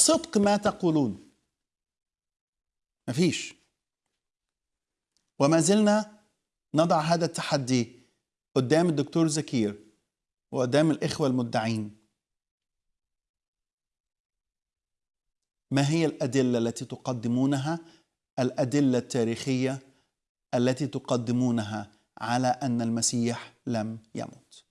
صدق ما تقولون. مفيش. وما زلنا نضع هذا التحدي قدام الدكتور زكير وقدام الإخوة المدعين. ما هي الأدلة التي تقدمونها؟ الأدلة التاريخية التي تقدمونها على أن المسيح لم يمت.